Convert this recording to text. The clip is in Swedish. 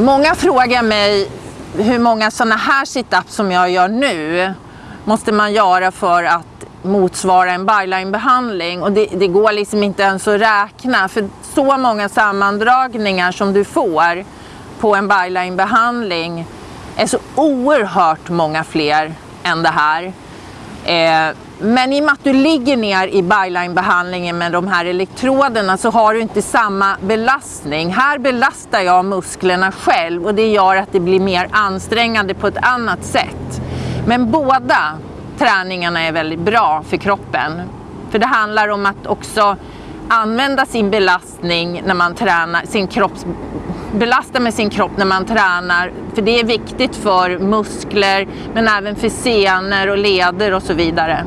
Många frågar mig hur många sådana här situps som jag gör nu måste man göra för att motsvara en byline-behandling och det, det, går liksom inte ens att räkna för så många sammandragningar som du får på en byline-behandling är så oerhört många fler än det här. Eh, men i och med att du ligger ner i byline-behandlingen med de här elektroderna så har du inte samma belastning. Här belastar jag musklerna själv och det gör att det blir mer ansträngande på ett annat sätt. Men båda träningarna är väldigt bra för kroppen. För det handlar om att också använda sin belastning när man tränar, sin kropps, belasta med sin kropp när man tränar. För det är viktigt för muskler men även för senor och leder och så vidare.